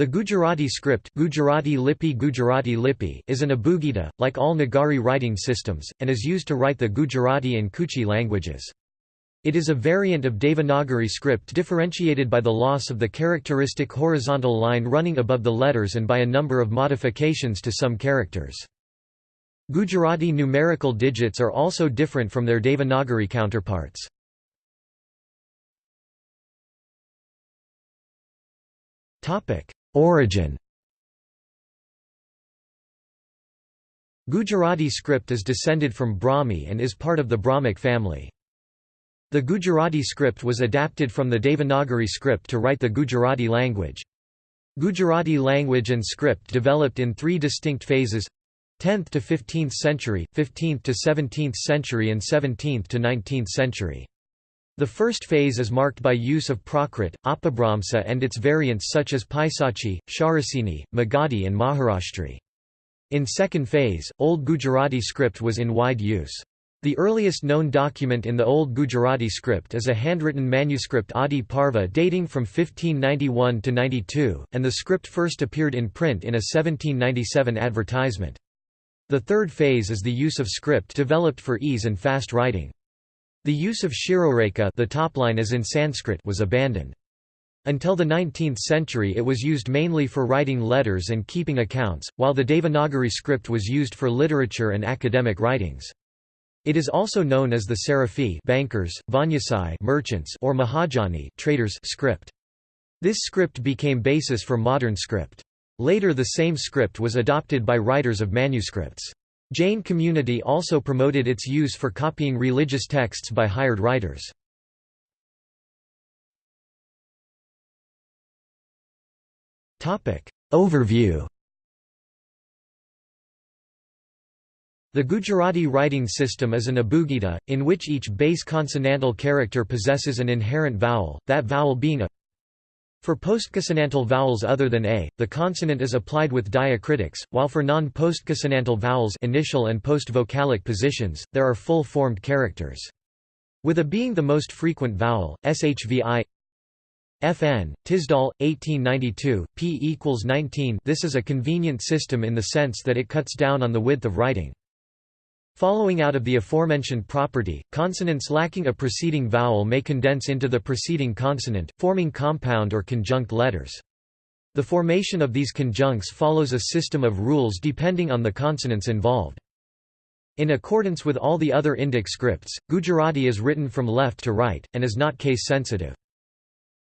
The Gujarati script Gujarati Lipi Gujarati Lipi is an abugida, like all Nagari writing systems, and is used to write the Gujarati and Kutchi languages. It is a variant of Devanagari script differentiated by the loss of the characteristic horizontal line running above the letters and by a number of modifications to some characters. Gujarati numerical digits are also different from their Devanagari counterparts. Topic Origin Gujarati script is descended from Brahmi and is part of the Brahmic family. The Gujarati script was adapted from the Devanagari script to write the Gujarati language. Gujarati language and script developed in three distinct phases 10th to 15th century, 15th to 17th century and 17th to 19th century. The first phase is marked by use of Prakrit, Apabhramsa and its variants such as Paisachi, Shauraseni, Magadhi and Maharashtri. In second phase, Old Gujarati script was in wide use. The earliest known document in the Old Gujarati script is a handwritten manuscript Adi Parva dating from 1591 to 92, and the script first appeared in print in a 1797 advertisement. The third phase is the use of script developed for ease and fast writing. The use of shirorekha the top line as in Sanskrit was abandoned. Until the 19th century it was used mainly for writing letters and keeping accounts, while the Devanagari script was used for literature and academic writings. It is also known as the Sarafi bankers, Vanyasai merchants or Mahajani traders script. This script became basis for modern script. Later the same script was adopted by writers of manuscripts. Jain community also promoted its use for copying religious texts by hired writers. Overview The Gujarati writing system is an abugida, in which each base consonantal character possesses an inherent vowel, that vowel being a for postconsonantal vowels other than a, the consonant is applied with diacritics, while for non-postconsonantal vowels initial and post-vocalic positions, there are full-formed characters. With a being the most frequent vowel, shvi FN, Tisdall, 1892, p equals 19 this is a convenient system in the sense that it cuts down on the width of writing. Following out of the aforementioned property, consonants lacking a preceding vowel may condense into the preceding consonant, forming compound or conjunct letters. The formation of these conjuncts follows a system of rules depending on the consonants involved. In accordance with all the other Indic scripts, Gujarati is written from left to right, and is not case-sensitive.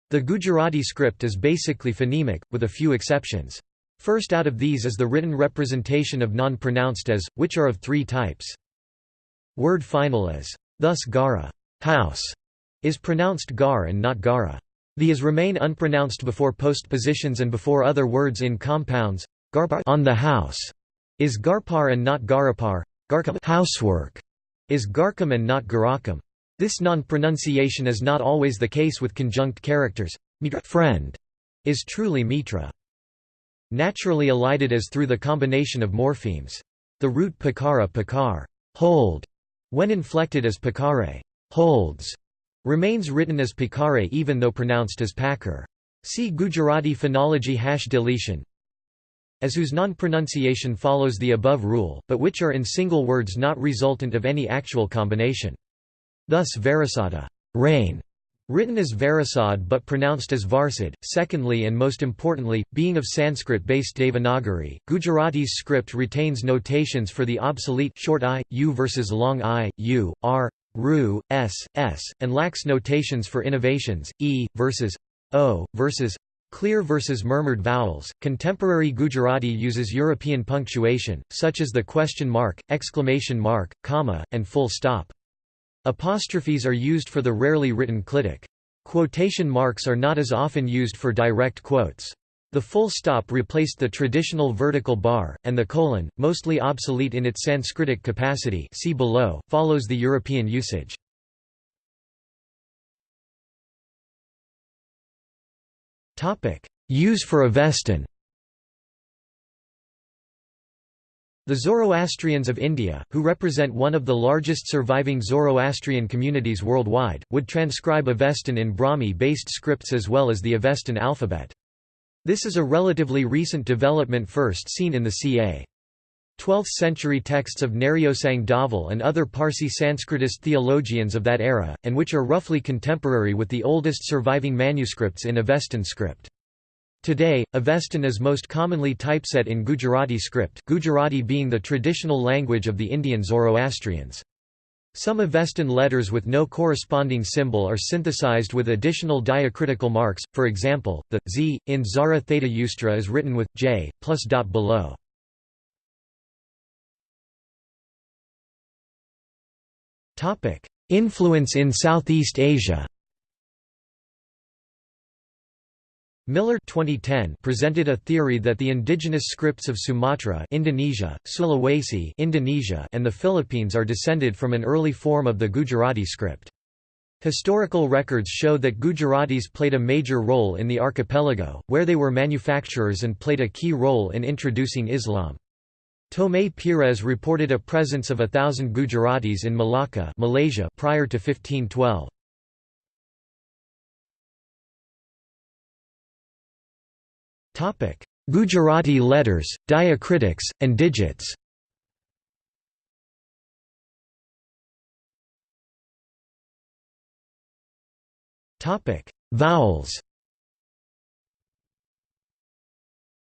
The Gujarati script is basically phonemic, with a few exceptions. First out of these is the written representation of non-pronounced as, which are of three types. Word final as, thus gara house, is pronounced gar and not gara. The as remain unpronounced before postpositions and before other words in compounds. Garpar on the house is garpar and not garapar. Garkam housework is garkam and not garakam. This non-pronunciation is not always the case with conjunct characters. Mitra friend is truly mitra. Naturally elided as through the combination of morphemes. The root pakara pakar hold when inflected as pakare holds, remains written as pakare even though pronounced as pakar. See Gujarati phonology hash deletion. As whose non-pronunciation follows the above rule, but which are in single words not resultant of any actual combination. Thus Varasada rain Written as Varasad but pronounced as Varsad. Secondly and most importantly, being of Sanskrit-based Devanagari, Gujarati's script retains notations for the obsolete short i, u versus long i, u, r, ru, s, s, and lacks notations for innovations, e versus o versus clear versus murmured vowels. Contemporary Gujarati uses European punctuation, such as the question mark, exclamation mark, comma, and full stop. Apostrophes are used for the rarely written clitic. Quotation marks are not as often used for direct quotes. The full stop replaced the traditional vertical bar, and the colon, mostly obsolete in its Sanskritic capacity see below, follows the European usage. Use for Avestan The Zoroastrians of India, who represent one of the largest surviving Zoroastrian communities worldwide, would transcribe Avestan in Brahmi-based scripts as well as the Avestan alphabet. This is a relatively recent development first seen in the ca. 12th-century texts of Neryosang Dhaval and other Parsi Sanskritist theologians of that era, and which are roughly contemporary with the oldest surviving manuscripts in Avestan script. Today, Avestan is most commonly typeset in Gujarati script Gujarati being the traditional language of the Indian Zoroastrians. Some Avestan letters with no corresponding symbol are synthesized with additional diacritical marks, for example, the z in Zarathushtra is written with j, plus dot below. Influence in Southeast Asia Miller 2010 presented a theory that the indigenous scripts of Sumatra Indonesia, Sulawesi Indonesia and the Philippines are descended from an early form of the Gujarati script. Historical records show that Gujaratis played a major role in the archipelago, where they were manufacturers and played a key role in introducing Islam. Tomé Pires reported a presence of a thousand Gujaratis in Malacca Malaysia prior to 1512. Gujarati letters, diacritics, and digits. Topic: Vowels.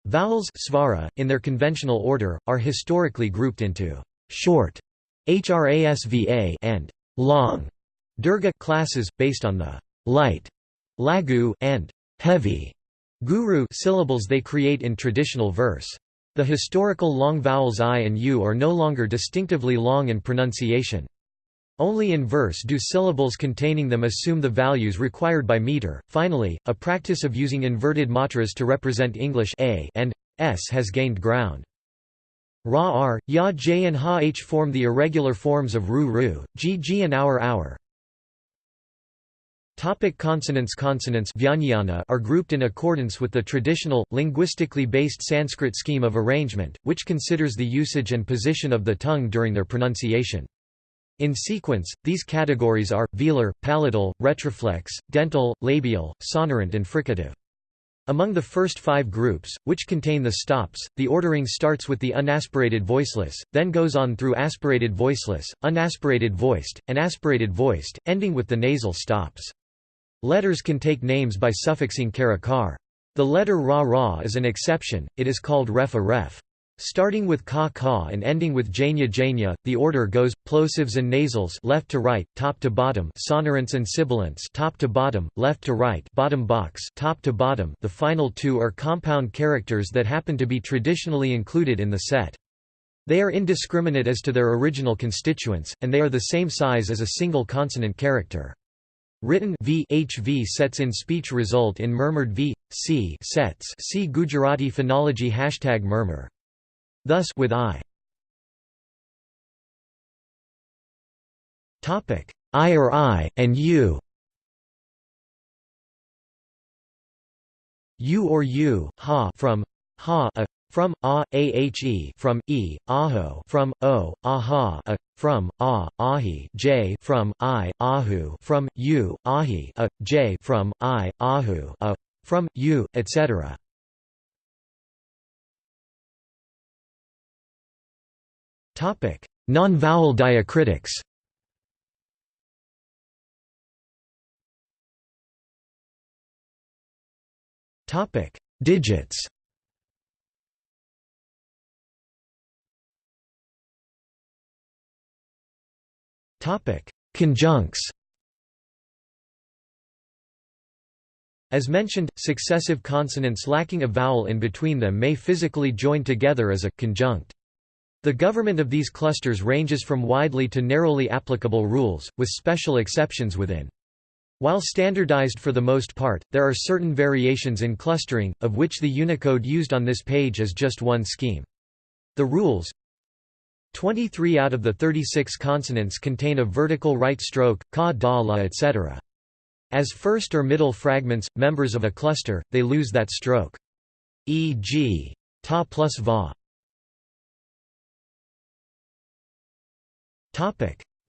Vowels svara, in their conventional order, are historically grouped into short hrasva and long dirgha classes, based on the light laghu and heavy Guru syllables they create in traditional verse. The historical long vowels i and u are no longer distinctively long in pronunciation. Only in verse do syllables containing them assume the values required by meter. Finally, a practice of using inverted matras to represent English a and s has gained ground. Ra r, ya j and ha h form the irregular forms of ru ru, g g and our our. Topic consonants Consonants are grouped in accordance with the traditional, linguistically based Sanskrit scheme of arrangement, which considers the usage and position of the tongue during their pronunciation. In sequence, these categories are, velar, palatal, retroflex, dental, labial, sonorant and fricative. Among the first five groups, which contain the stops, the ordering starts with the unaspirated voiceless, then goes on through aspirated voiceless, unaspirated voiced, and aspirated voiced, ending with the nasal stops. Letters can take names by suffixing karakar. The letter ra ra is an exception, it is called ref a ref. Starting with ka ka and ending with janya janya, the order goes plosives and nasals left to right, top to bottom, sonorants and sibilants top to bottom, left to right, bottom box, top to bottom. The final two are compound characters that happen to be traditionally included in the set. They are indiscriminate as to their original constituents, and they are the same size as a single consonant character. Written v HV sets in speech result in murmured v c sets. See Gujarati phonology hashtag murmur. Thus with i. Topic I or I and you. You or you, ha from ha a from ah, a ahe from e aho from o aha a from a ahi j from i ahu from u ahi a j from i ahu a from u etc topic non-vowel diacritics. Topic digits Conjuncts As mentioned, successive consonants lacking a vowel in between them may physically join together as a conjunct. The government of these clusters ranges from widely to narrowly applicable rules, with special exceptions within. While standardized for the most part, there are certain variations in clustering, of which the Unicode used on this page is just one scheme. The rules, 23 out of the 36 consonants contain a vertical right stroke, ka da la etc. As first or middle fragments, members of a cluster, they lose that stroke. E.g. ta plus va.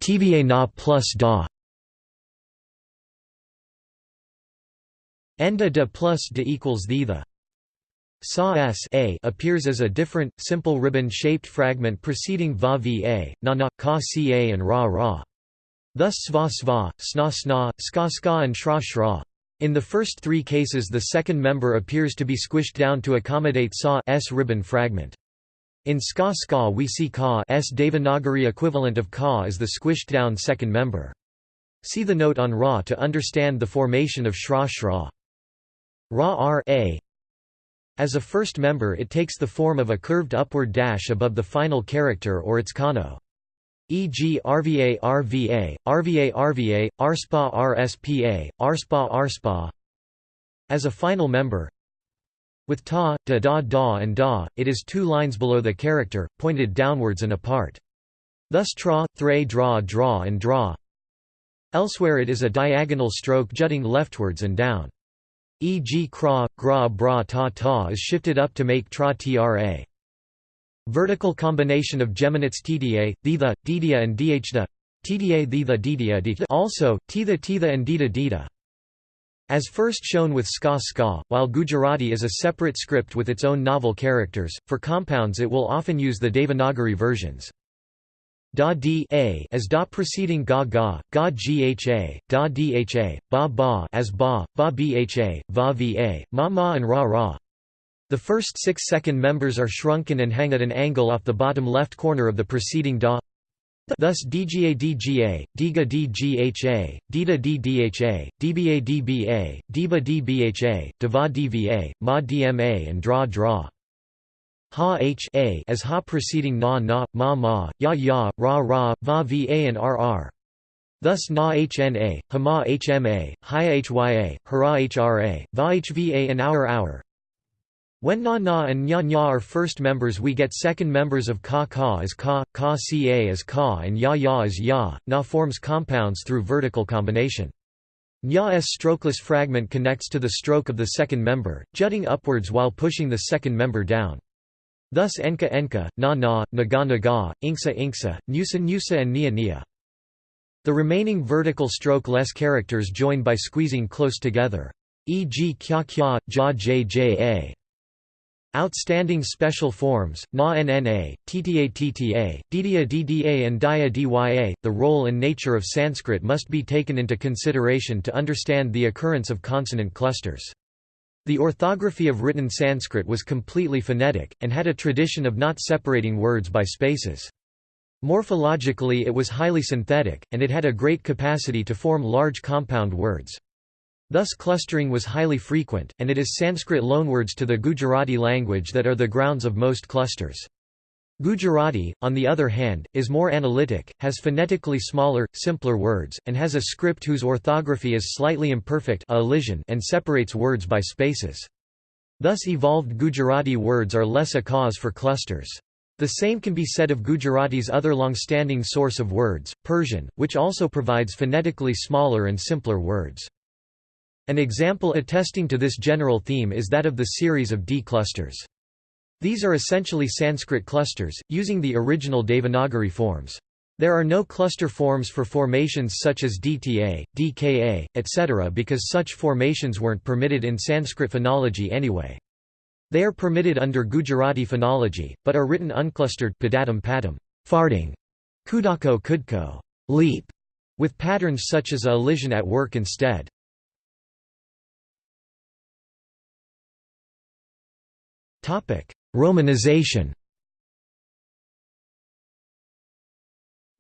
TVA na plus da. Enda de plus de equals the the. Sa s a appears as a different, simple ribbon-shaped fragment preceding va va, na na, ka ca and ra ra. Thus sva sva, sna sna, ska ska and shra shra. In the first three cases the second member appears to be squished down to accommodate sa s ribbon fragment. In ska ska we see ka s Devanagari equivalent of ka as the squished down second member. See the note on Ra to understand the formation of Shra Shra. Ra R a. As a first member it takes the form of a curved upward dash above the final character or its kano. E.g. RVA RVA, RVA RVA, RSPA RSPA, RSPA RSPA. As a final member, with ta, da da da and da, it is two lines below the character, pointed downwards and apart. Thus tra, thre draw draw and draw. Elsewhere it is a diagonal stroke jutting leftwards and down. E.g. kra, gra bra ta ta is shifted up to make tra tra. Vertical combination of geminates tda, thitha, didia and dhda. Tda thitha didia Also, titha titha and dita dita. As first shown with ska ska, while Gujarati is a separate script with its own novel characters, for compounds it will often use the Devanagari versions. Da d a as da preceding ga ga, ga gha, da dha, ba ba as ba, ba bha, va va, ma ma and ra ra. The first six second members are shrunken and hang at an angle off the bottom left corner of the preceding da Thus dga dga, diga dgha, dita ddha, dba dba, diba dbha, dva dva, ma dma and dra dra. Ha h a as ha preceding na na, ma ma, ya ya, ra ra, va va and rr. Thus na hna, hama hma, hya hya, hara hra, va hva and our our, when na na and nya nya are first members we get second members of ka ka as ka, ka ca as ka and ya ya as ya, na forms compounds through vertical combination. Nya strokeless fragment connects to the stroke of the second member, jutting upwards while pushing the second member down. Thus enka enka, na na, naga naga, inksa inksa, nusa nusa and nia nia. The remaining vertical stroke-less characters join by squeezing close together. E.g. kya kya, ja j j a. Outstanding special forms, na nna, tta tta, dda dda and daya dya. The role and nature of Sanskrit must be taken into consideration to understand the occurrence of consonant clusters. The orthography of written Sanskrit was completely phonetic, and had a tradition of not separating words by spaces. Morphologically it was highly synthetic, and it had a great capacity to form large compound words. Thus clustering was highly frequent, and it is Sanskrit loanwords to the Gujarati language that are the grounds of most clusters. Gujarati, on the other hand, is more analytic, has phonetically smaller, simpler words, and has a script whose orthography is slightly imperfect and separates words by spaces. Thus evolved Gujarati words are less a cause for clusters. The same can be said of Gujarati's other long-standing source of words, Persian, which also provides phonetically smaller and simpler words. An example attesting to this general theme is that of the series of D clusters. These are essentially Sanskrit clusters, using the original Devanagari forms. There are no cluster forms for formations such as DTA, DKA, etc. because such formations weren't permitted in Sanskrit phonology anyway. They are permitted under Gujarati phonology, but are written unclustered padatum padam, farting, kudako kudko, leap, with patterns such as a elision at work instead. Romanization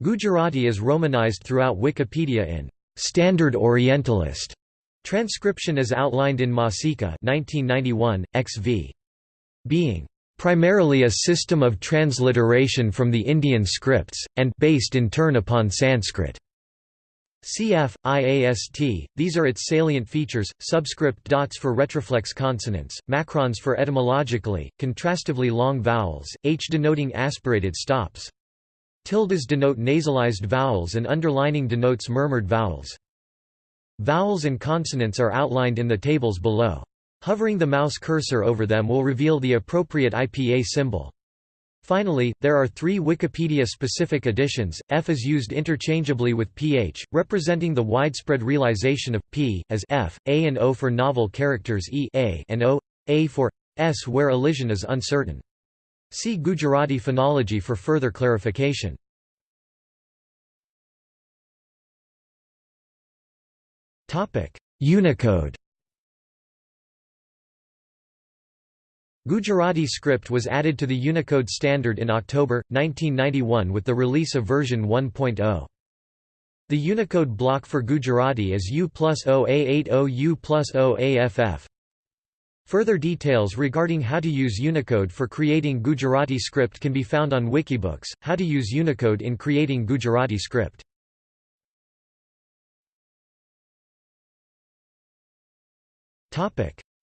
Gujarati is romanized throughout Wikipedia in Standard Orientalist transcription as outlined in Masica 1991, XV. Being primarily a system of transliteration from the Indian scripts, and based in turn upon Sanskrit. Cf. IAST, these are its salient features, subscript dots for retroflex consonants, macrons for etymologically, contrastively long vowels, h denoting aspirated stops. Tildes denote nasalized vowels and underlining denotes murmured vowels. Vowels and consonants are outlined in the tables below. Hovering the mouse cursor over them will reveal the appropriate IPA symbol. Finally, there are three Wikipedia-specific additions. F is used interchangeably with ph, representing the widespread realization of p as f, a and o for novel characters e a and o, a for s where elision is uncertain. See Gujarati phonology for further clarification. Unicode Gujarati script was added to the Unicode standard in October, 1991 with the release of version 1.0. The Unicode block for Gujarati is U plus OA80 U plus OAFF. Further details regarding how to use Unicode for creating Gujarati script can be found on Wikibooks, How to use Unicode in creating Gujarati script.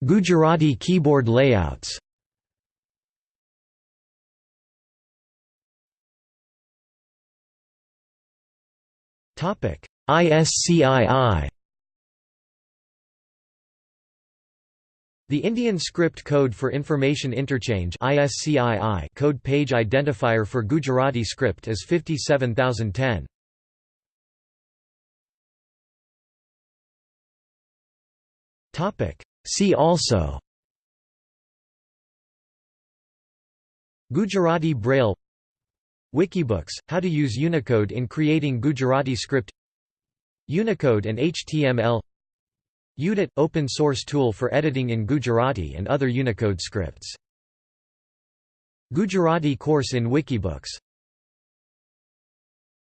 Gujarati keyboard layouts ISCII The Indian Script Code for Information Interchange ISCII code page identifier for Gujarati script is 57010. See also. Gujarati Braille Wikibooks, how to use Unicode in creating Gujarati script Unicode and HTML UDIT – open source tool for editing in Gujarati and other Unicode scripts. Gujarati course in Wikibooks